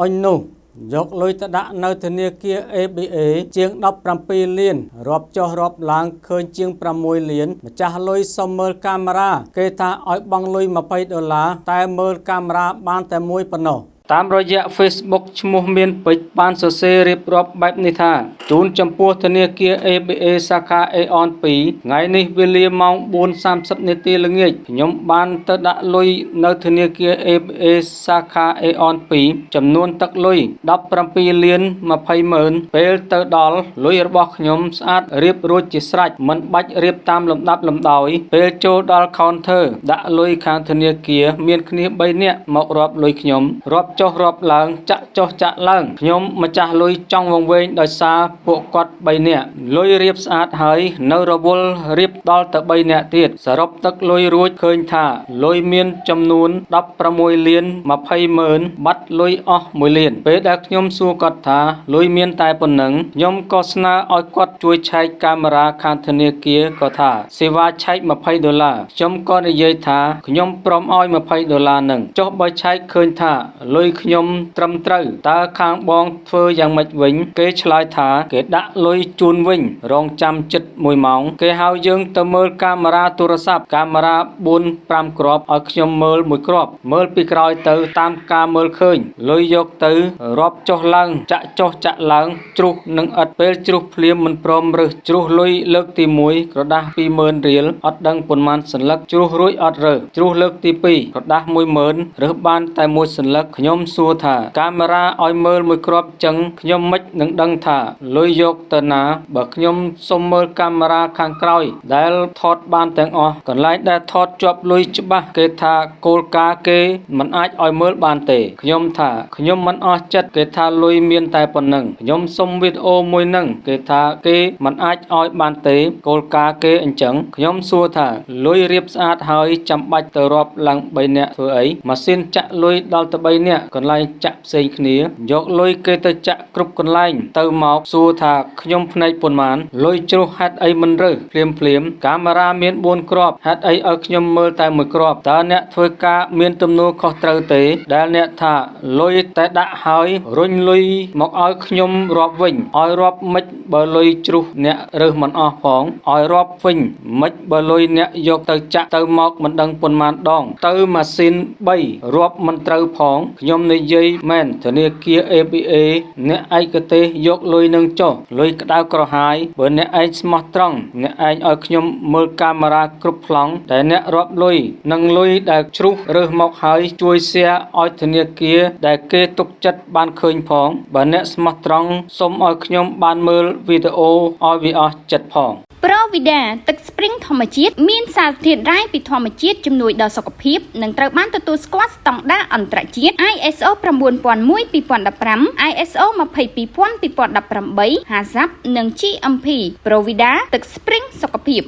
អុញនោះយកលុយទៅដាក់នៅធនាគារ ABA ជាង17លានរាប់ចុះរាប់ឡើងឃើញជាង6លាន ម្ចាស់លុយសុំមើលកាមេរ៉ាគេថាឲ្យបង់លុយ20ដុល្លារតែមើលកាមេរ៉ាបានតែមួយប៉ុណ្ណោះ តាមរយៈ Facebook ឈ្មោះមានពេជ្របានសរសេររៀបរាប់បែបនេះថាជូនចំពោះធនាគារ ABA សាខា Aeon 2ថ្ងៃនេះវេលាម៉ោង4:30នាទីល្ងាចខ្ញុំបានទៅដាក់លុយនៅធនាគារ ABA សាខា Aeon 2ចំនួនទឹកលុយ17លាន20ម៉ឺនពេលទៅដល់លុយរបស់ខ្ញុំស្អាតរៀបរួចជាស្រេចមិនបាច់រៀបតាមលំដាប់លំដោយពេលចូលដល់ counter ដាក់លុយខាងធនាគារមានគ្នា3នាក់មករាប់លុយខ្ញុំរាប់ចុះរាប់ឡើង ចាក់ចុះចាក់ឡើងខ្ញុំម្ចាស់លុយចង់វង្វេងដោយសារពួកគាត់3នាក់លុយរៀបស្អាតហើយនៅរវល់រៀបដល់ទៅ3នាក់ទៀតសរុបទឹកលុយរួចឃើញថាលុយមានចំនួន16លាន20ម៉ឺនបាត់លុយអស់1លាន ពេលដែលខ្ញុំសួរគាត់ថាលុយមានតែប៉ុណ្ណឹងខ្ញុំក៏ស្នើឲ្យគាត់ជួយឆែកកាមេរ៉ាខាងធនាគារក៏ថាសេវាឆែក20ដុល្លារខ្ញុំក៏និយាយថាខ្ញុំព្រមឲ្យ20ដុល្លារនឹងចុះបើឆែកឃើញថាលុយខ្ញុំត្រឹមត្រូវតើខាងបងធ្វើយ៉ាងម៉េចវិញ គេឆ្លើយថា គេដាក់លុយជូនវិញ រងចាំចិត្ត1ម៉ោង គេហៅយើងទៅមើលកាមេរ៉ាទូរស័ព្ទកាមេរ៉ា4 5គ្រាប់ឲ្យខ្ញុំមើលមួយគ្រាប់មើលពីក្រោយទៅតាមការមើលឃើញលុយយកទៅរាប់ចុះឡើងចាក់ចុះចាក់ឡើងជ្រុះនឹងឥតពេលជ្រុះភ្លាមមិនព្រមរើសជ្រុះលុយលើកទី1ក្រដាស់20000រៀលអត់ដឹងប៉ុន្មានសន្លឹកជ្រុះរួចអត់រើសជ្រុះលើកទី2ក្រដាស់10000រើសបានតែមួយសន្លឹកខ្ញុំសួរថា កាមេរ៉ាឲ្យមើលមួយគ្រាប់ចឹងខ្ញុំមិននឹងដឹងថាលុយយកទៅណាបើខ្ញុំសុំមើលកាមេរ៉ាខាងក្រោយ ដែលថតបានទាំងអស់កន្លែងដែលថតជាប់លុយច្បាស់គេថាគោលការណ៍គេមិនអាចឲ្យមើលបានទេខ្ញុំថាខ្ញុំមិនអស់ចិត្តគេថាលុយមានតែប៉ុណ្ណឹងខ្ញុំសុំវីដេអូមួយនឹងគេថាគេមិនអាចឲ្យបានទេគោលការណ៍គេអញ្ចឹងខ្ញុំសួរថាលុយរៀបស្អាតហើយចាំបាច់ទៅរាប់ឡើង3នាក់ធ្វើអីម៉ាស៊ីនចាក់លុយដល់ទៅ3នាក់កន្លែងចាក់ផ្សេងគ្នា យកលុយគេទៅចាក់គ្រប់កន្លែង ទៅមកសួរថាខ្ញុំភ្នែកប៉ុន្មានលុយជ្រុះហេតុអីមិនរើសភ្លាមភ្លាមកាមេរ៉ាមាន4គ្រាប់ហេតុអីឲ្យខ្ញុំមើលតែមួយគ្រាប់តើអ្នកធ្វើការមានទំនួលខុសត្រូវទេ ដែលអ្នកថាលុយតែដាក់ហើយរុញលុយមកឲ្យខ្ញុំរាប់វិញឲ្យរាប់មិនបើលុយជ្រុះអ្នករើសមិនអស់ផងឲ្យរាប់វិញមិនបើលុយអ្នកយកទៅចាក់ទៅមកមិនដឹងប៉ុន្មានដង ទៅម៉ាស៊ីន3រាប់មិនត្រូវផងខ្ញុំនិយាយមែនធនាគារ ABA អ្នកឯកទេសយកលុយនឹងចុះលុយក្តៅក្រហាយបើអ្នកឯងស្មោះត្រង់អ្នកឯងឲ្យខ្ញុំមើលកាមេរ៉ាគ្រប់ប្លង់តែអ្នករាប់លុយនិងលុយដែលជ្រុះរើសមកហើយជួយ share ឲ្យធនាគារដែលគេទុកចិត្តបានឃើញផងបើអ្នកស្មោះត្រង់សូមឲ្យខ្ញុំបានមើលវីដេអូឲ្យវាអស់ចិត្តផងប្រូវីដាទឹកស្ព្រីងធម្មជាតិមានសារធាតុរ៉ែពីធម្មជាតិជំនួយដល់សុខភាពនិងត្រូវបានទទួលស្គាល់ស្តង់ដារអន្តរជាតិ ISO 9001 2015 ISO 22000 2018 HACCP និង GMP ប្រូវីដាទឹកស្ព្រីងសុខភាព